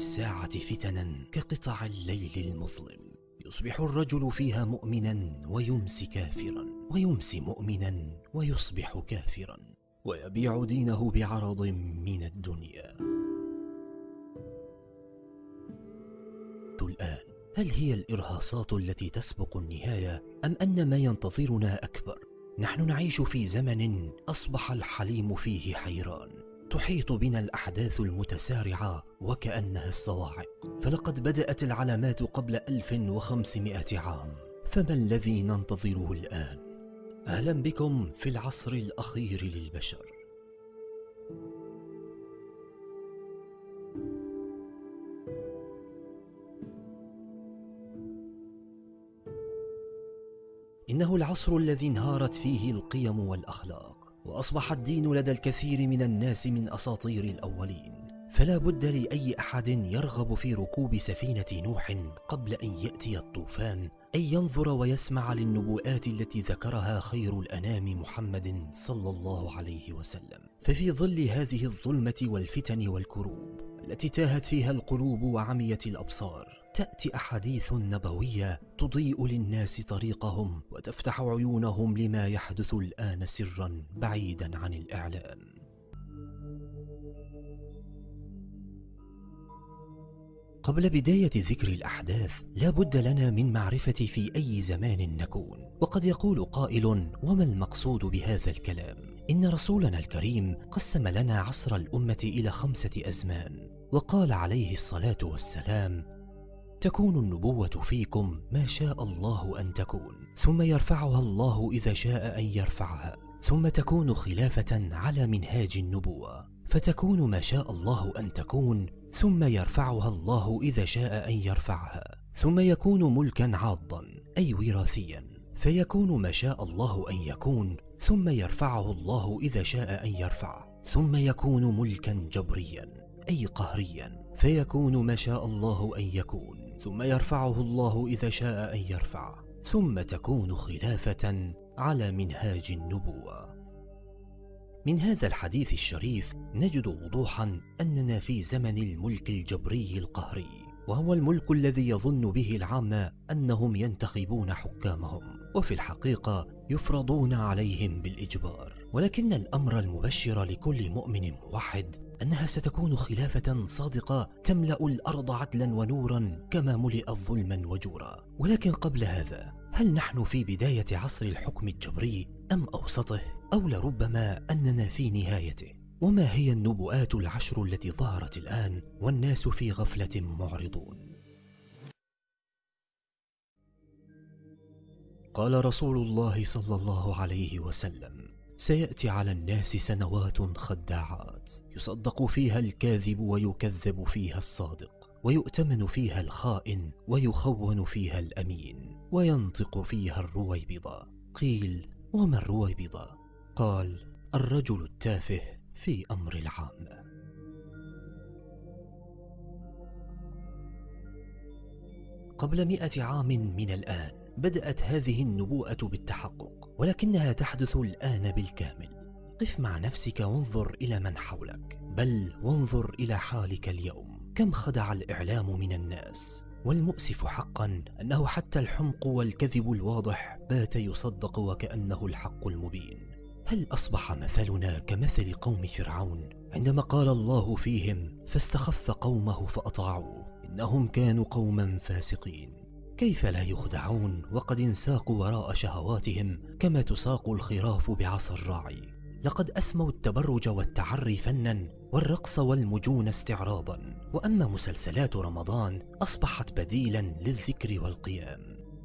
الساعة فتنا كقطع الليل المظلم. يصبح الرجل فيها مؤمنا ويمسي كافرا ويمسي مؤمنا ويصبح كافرا ويبيع دينه بعرض من الدنيا. الآن هل هي الإرهاصات التي تسبق النهاية أم أن ما ينتظرنا أكبر؟ نحن نعيش في زمن أصبح الحليم فيه حيران. تحيط بنا الأحداث المتسارعة وكأنها الصواعق. فلقد بدأت العلامات قبل 1500 عام. فما الذي ننتظره الآن؟ أهلا بكم في العصر الأخير للبشر. إنه العصر الذي انهارت فيه القيم والأخلاق. وأصبح الدين لدى الكثير من الناس من أساطير الأولين. فلا بد لأي أحد يرغب في ركوب سفينة نوح قبل أن يأتي الطوفان أن ينظر ويسمع للنبوءات التي ذكرها خير الأنام محمد صلى الله عليه وسلم. ففي ظل هذه الظلمة والفتن والكروب التي تاهت فيها القلوب وعميت الأبصار تأتي أحاديث نبوية تضيء للناس طريقهم وتفتح عيونهم لما يحدث الآن سرا بعيدا عن الإعلام. قبل بداية ذكر الأحداث لا بد لنا من معرفة في أي زمان نكون. وقد يقول قائل وما المقصود بهذا الكلام؟ إن رسولنا الكريم قسم لنا عصر الأمة إلى خمسة أزمان. وقال عليه الصلاة والسلام تكون النبوة فيكم ما شاء الله أن تكون ثم يرفعها الله إذا شاء أن يرفعها ثم تكون خلافة على منهاج النبوة فتكون ما شاء الله أن تكون ثم يرفعها الله إذا شاء أن يرفعها ثم يكون ملكا عاضا أي وراثيا فيكون ما شاء الله أن يكون ثم يرفعه الله إذا شاء أن يرفعه ثم يكون ملكا جبريا أي قهريا فيكون ما شاء الله أن يكون. ثم يرفعه الله إذا شاء أن يرفع ثم تكون خلافة على منهاج النبوة. من هذا الحديث الشريف نجد وضوحا أننا في زمن الملك الجبري القهري وهو الملك الذي يظن به العامة أنهم ينتخبون حكامهم وفي الحقيقة يفرضون عليهم بالإجبار. ولكن الأمر المبشر لكل مؤمن موحد أنها ستكون خلافة صادقة تملأ الأرض عدلا ونورا كما ملئت ظلما وجورا. ولكن قبل هذا هل نحن في بداية عصر الحكم الجبري أم أوسطه أو لربما أننا في نهايته؟ وما هي النبوءات العشر التي ظهرت الآن والناس في غفلة معرضون؟ قال رسول الله صلى الله عليه وسلم سيأتي على الناس سنوات خداعات. يصدق فيها الكاذب ويكذب فيها الصادق ويؤتمن فيها الخائن ويخون فيها الأمين وينطق فيها الرويبضة قيل وما الرويبضة؟ قال الرجل التافه في أمر العامة قبل مئة عام من الآن بدأت هذه النبوءة بالتحقق. ولكنها تحدث الآن بالكامل. قف مع نفسك وانظر إلى من حولك. بل وانظر إلى حالك اليوم. كم خدع الإعلام من الناس؟ والمؤسف حقا أنه حتى الحمق والكذب الواضح بات يصدق وكأنه الحق المبين. هل أصبح مثلنا كمثل قوم فرعون؟ عندما قال الله فيهم فاستخف قومه فأطاعوه. إنهم كانوا قوما فاسقين. كيف لا يخدعون وقد انساقوا وراء شهواتهم كما تساق الخراف بعصا الراعي؟ لقد أسموا التبرج والتعري فنا والرقص والمجون استعراضا وأما مسلسلات رمضان أصبحت بديلا للذكر والقيام.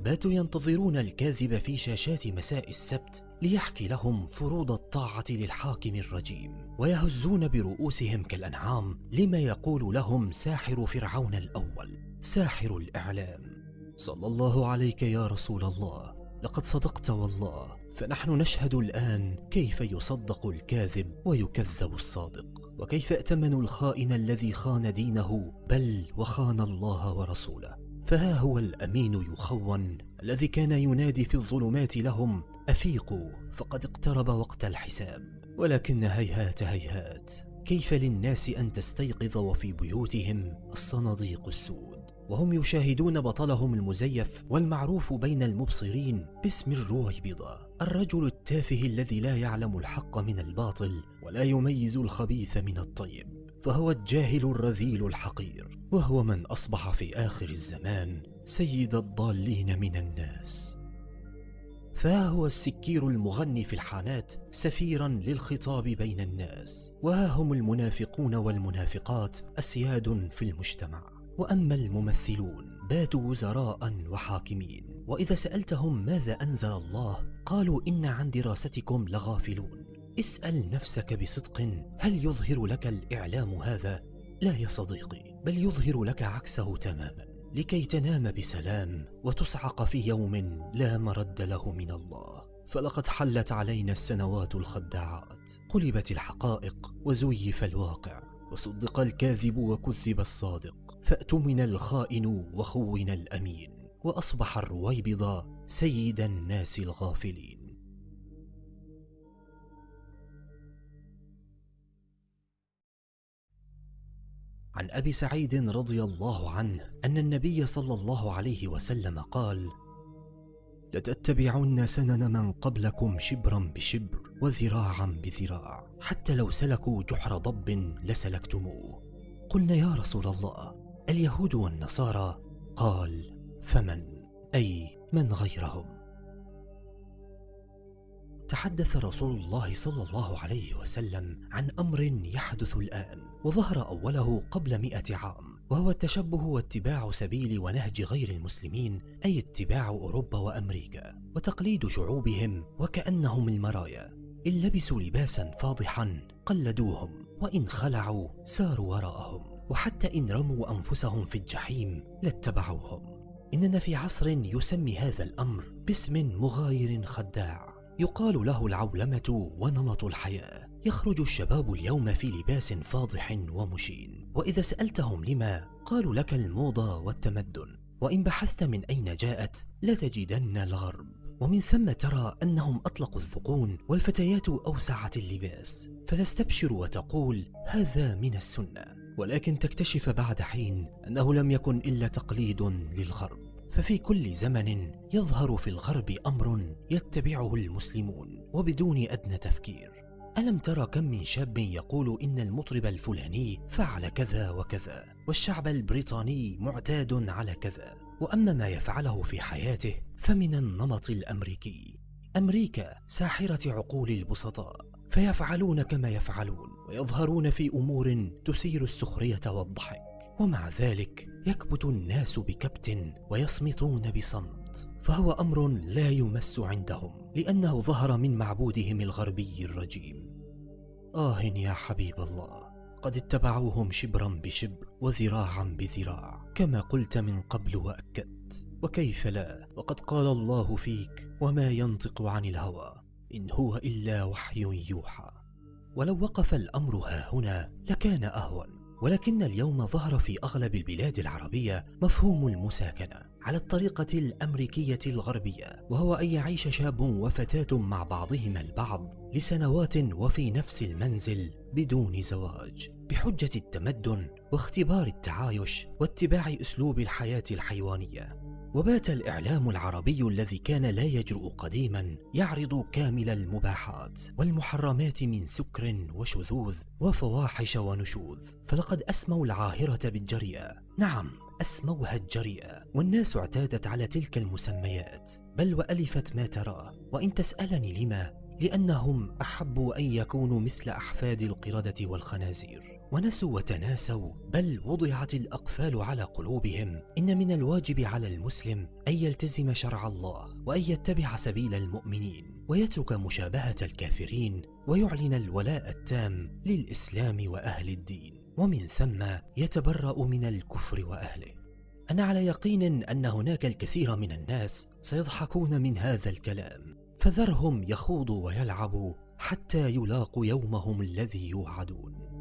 باتوا ينتظرون الكاذب في شاشات مساء السبت ليحكي لهم فروض الطاعة للحاكم الرجيم ويهزون برؤوسهم كالأنعام لما يقول لهم ساحر فرعون الأول ساحر الإعلام. صلى الله عليك يا رسول الله لقد صدقت والله فنحن نشهد الآن كيف يصدق الكاذب ويكذب الصادق وكيف ائتمن الخائن الذي خان دينه بل وخان الله ورسوله. فها هو الأمين يخون الذي كان ينادي في الظلمات لهم أفيقوا فقد اقترب وقت الحساب. ولكن هيهات هيهات كيف للناس أن تستيقظ وفي بيوتهم الصناديق السود وهم يشاهدون بطلهم المزيف والمعروف بين المبصرين باسم الرويبضة. الرجل التافه الذي لا يعلم الحق من الباطل ولا يميز الخبيث من الطيب فهو الجاهل الرذيل الحقير وهو من أصبح في آخر الزمان سيد الضالين من الناس. فها هو السكير المغني في الحانات سفيرا للخطاب بين الناس وها هم المنافقون والمنافقات أسياد في المجتمع. وأما الممثلون باتوا وزراء وحاكمين. وإذا سألتهم ماذا أنزل الله قالوا إن عن دراستكم لغافلون. اسأل نفسك بصدق هل يظهر لك الإعلام هذا؟ لا يا صديقي بل يظهر لك عكسه تماما. لكي تنام بسلام وتصعق في يوم لا مرد له من الله. فلقد حلت علينا السنوات الخداعات. قلبت الحقائق وزيف الواقع. وصدق الكاذب وكذب الصادق. فأتمن الخائن وخون الأمين وأصبح الرويبضة سيد الناس الغافلين. عن أبي سعيد رضي الله عنه أن النبي صلى الله عليه وسلم قال لتتبعن سنن من قبلكم شبرا بشبر وذراعا بذراع حتى لو سلكوا جحر ضب لسلكتموه. قلنا يا رسول الله اليهود والنصارى قال فمن؟ أي من غيرهم؟ تحدث رسول الله صلى الله عليه وسلم عن أمر يحدث الآن وظهر أوله قبل مئة عام وهو التشبه واتباع سبيل ونهج غير المسلمين أي اتباع أوروبا وأمريكا وتقليد شعوبهم وكأنهم المرايا. إن لبسوا لباسا فاضحا قلدوهم وإن خلعوا ساروا وراءهم. وحتى إن رموا أنفسهم في الجحيم لاتبعوهم. إننا في عصر يسمي هذا الأمر باسم مغاير خداع. يقال له العولمة ونمط الحياة. يخرج الشباب اليوم في لباس فاضح ومشين. وإذا سألتهم لما قالوا لك الموضة والتمدن. وإن بحثت من أين جاءت لتجدن الغرب. ومن ثم ترى أنهم أطلقوا الذقون والفتيات أوسعت اللباس. فتستبشر وتقول هذا من السنة. ولكن تكتشف بعد حين أنه لم يكن إلا تقليد للغرب. ففي كل زمن يظهر في الغرب أمر يتبعه المسلمون وبدون أدنى تفكير. ألم ترى كم من شاب يقول إن المطرب الفلاني فعل كذا وكذا والشعب البريطاني معتاد على كذا. وأما ما يفعله في حياته فمن النمط الأمريكي. أمريكا ساحرة عقول البسطاء. فيفعلون كما يفعلون ويظهرون في أمور تثير السخرية والضحك. ومع ذلك يكبت الناس بكبت ويصمتون بصمت. فهو أمر لا يمس عندهم لأنه ظهر من معبودهم الغربي الرجيم. آه يا حبيب الله قد اتبعوهم شبرا بشبر وذراعا بذراع كما قلت من قبل وأكدت. وكيف لا؟ وقد قال الله فيك وما ينطق عن الهوى. إن هو إلا وحي يوحى. ولو وقف الأمر ها هنا لكان أهون. ولكن اليوم ظهر في أغلب البلاد العربية مفهوم المساكنة على الطريقة الأمريكية الغربية وهو أن يعيش شاب وفتاة مع بعضهما البعض لسنوات وفي نفس المنزل بدون زواج بحجة التمدن واختبار التعايش واتباع أسلوب الحياة الحيوانية. وبات الإعلام العربي الذي كان لا يجرؤ قديما يعرض كامل المباحات والمحرمات من سكر وشذوذ وفواحش ونشوذ. فلقد أسموا العاهرة بالجريئة. نعم أسموها الجريئة. والناس اعتادت على تلك المسميات. بل وألفت ما تراه وإن تسألني لما؟ لأنهم أحبوا أن يكونوا مثل أحفاد القردة والخنازير. ونسوا وتناسوا بل وضعت الأقفال على قلوبهم. إن من الواجب على المسلم أن يلتزم شرع الله وأن يتبع سبيل المؤمنين ويترك مشابهة الكافرين ويعلن الولاء التام للإسلام وأهل الدين. ومن ثم يتبرأ من الكفر وأهله. أنا على يقين أن هناك الكثير من الناس سيضحكون من هذا الكلام. فذرهم يخوضوا ويلعبوا حتى يلاقوا يومهم الذي يوعدون.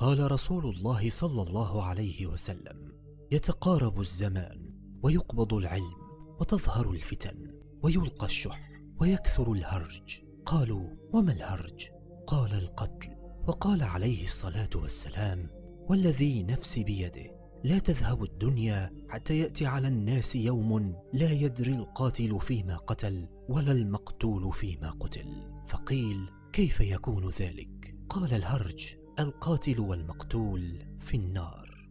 قال رسول الله صلى الله عليه وسلم يتقارب الزمان ويقبض العلم وتظهر الفتن ويلقى الشح ويكثر الهرج. قالوا وما الهرج؟ قال القتل. وقال عليه الصلاة والسلام والذي نفسي بيده لا تذهب الدنيا حتى يأتي على الناس يوم لا يدري القاتل فيما قتل ولا المقتول فيما قتل. فقيل كيف يكون ذلك؟ قال الهرج. القاتل والمقتول في النار.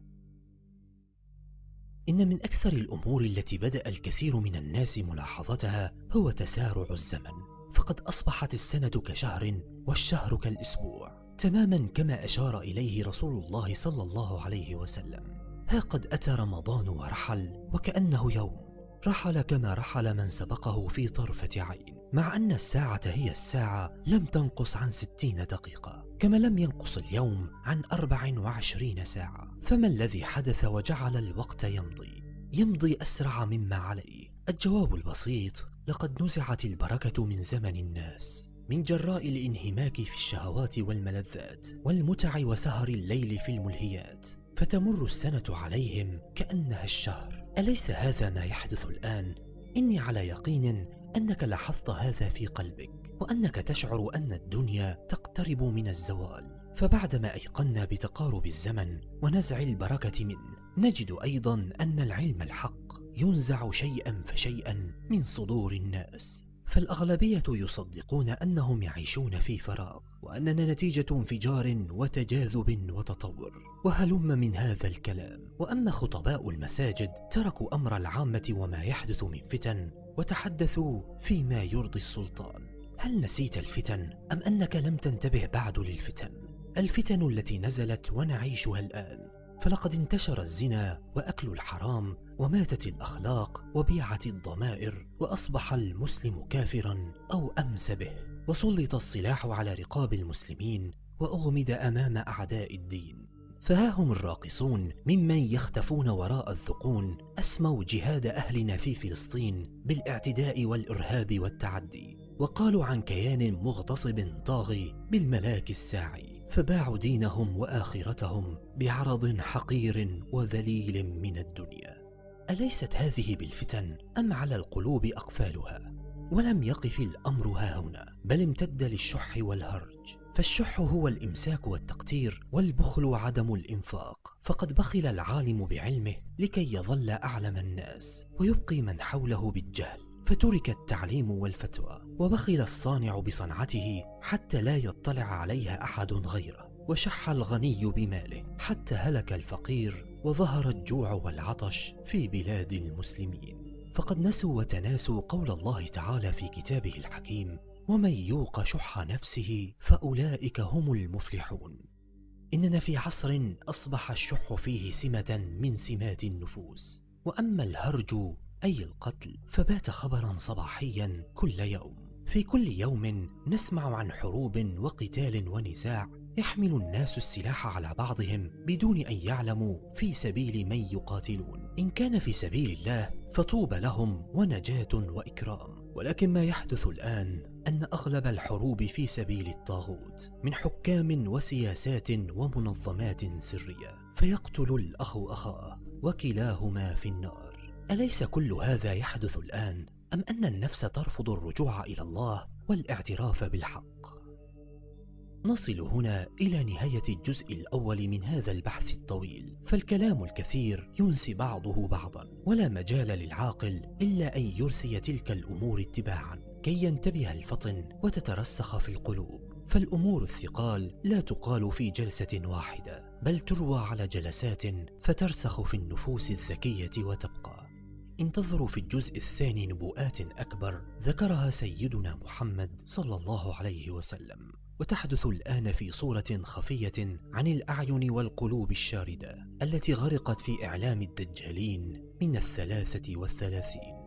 إن من أكثر الأمور التي بدأ الكثير من الناس ملاحظتها هو تسارع الزمن فقد أصبحت السنة كشهر والشهر كالأسبوع تماما كما أشار إليه رسول الله صلى الله عليه وسلم. ها قد أتى رمضان ورحل وكأنه يوم. رحل كما رحل من سبقه في طرفة عين مع أن الساعة هي الساعة لم تنقص عن ستين دقيقة كما لم ينقص اليوم عن أربع وعشرين ساعة. فما الذي حدث وجعل الوقت يمضي؟ يمضي أسرع مما عليه. الجواب البسيط لقد نزعت البركة من زمن الناس من جراء الانهماك في الشهوات والملذات والمتع وسهر الليل في الملهيات. فتمر السنة عليهم كأنها الشهر. أليس هذا ما يحدث الآن؟ إني على يقين أنك لاحظت هذا في قلبك وأنك تشعر أن الدنيا تقترب من الزوال. فبعدما أيقنا بتقارب الزمن ونزع البركة منه نجد أيضا أن العلم الحق ينزع شيئا فشيئا من صدور الناس. فالأغلبية يصدقون أنهم يعيشون في فراغ وأننا نتيجة انفجار وتجاذب وتطور. وهلم من هذا الكلام. وأما خطباء المساجد تركوا أمر العامة وما يحدث من فتن وتحدثوا فيما يرضي السلطان. هل نسيت الفتن أم أنك لم تنتبه بعد للفتن؟ الفتن التي نزلت ونعيشها الآن. فلقد انتشر الزنا وأكل الحرام وماتت الأخلاق وبيعت الضمائر وأصبح المسلم كافرا أو أمس به. وسلط السلاح على رقاب المسلمين وأغمد أمام أعداء الدين. فها هم الراقصون ممن يختفون وراء الذقون أسموا جهاد اهلنا في فلسطين بالإعتداء والإرهاب والتعدي. وقالوا عن كيان مغتصب طاغي بالملاك الساعي. فباعوا دينهم وآخرتهم بعرض حقير وذليل من الدنيا. أليست هذه بالفتن أم على القلوب أقفالها؟ ولم يقف الأمر هاهنا بل امتد للشح والهرج. فالشح هو الإمساك والتقتير والبخل وعدم الإنفاق. فقد بخل العالم بعلمه لكي يظل أعلم الناس ويبقي من حوله بالجهل. فترك التعليم والفتوى وبخل الصانع بصنعته حتى لا يطلع عليها أحد غيره وشح الغني بماله حتى هلك الفقير وظهر الجوع والعطش في بلاد المسلمين. فقد نسوا وتناسوا قول الله تعالى في كتابه الحكيم ومن يوق شح نفسه فأولئك هم المفلحون إننا في عصر أصبح الشح فيه سمة من سمات النفوس وأما الهرج أي القتل فبات خبرا صباحيا كل يوم. في كل يوم نسمع عن حروب وقتال ونزاع يحمل الناس السلاح على بعضهم بدون أن يعلموا في سبيل من يقاتلون. إن كان في سبيل الله فطوبى لهم ونجاة وإكرام. ولكن ما يحدث الآن أن أغلب الحروب في سبيل الطاغوت من حكام وسياسات ومنظمات سرية. فيقتل الأخ أخاه وكلاهما في النار. أليس كل هذا يحدث الآن؟ أم أن النفس ترفض الرجوع إلى الله والاعتراف بالحق؟ نصل هنا إلى نهاية الجزء الأول من هذا البحث الطويل. فالكلام الكثير ينسي بعضه بعضا ولا مجال للعاقل إلا أن يرسي تلك الأمور اتباعا كي ينتبه الفطن وتترسخ في القلوب. فالأمور الثقال لا تقال في جلسة واحدة بل تروى على جلسات فترسخ في النفوس الذكية وتبقى. انتظروا في الجزء الثاني نبوءات أكبر ذكرها سيدنا محمد صلى الله عليه وسلم. وتحدث الآن في صورة خفية عن الأعين والقلوب الشاردة التي غرقت في إعلام الدجالين من الثلاثة والثلاثين.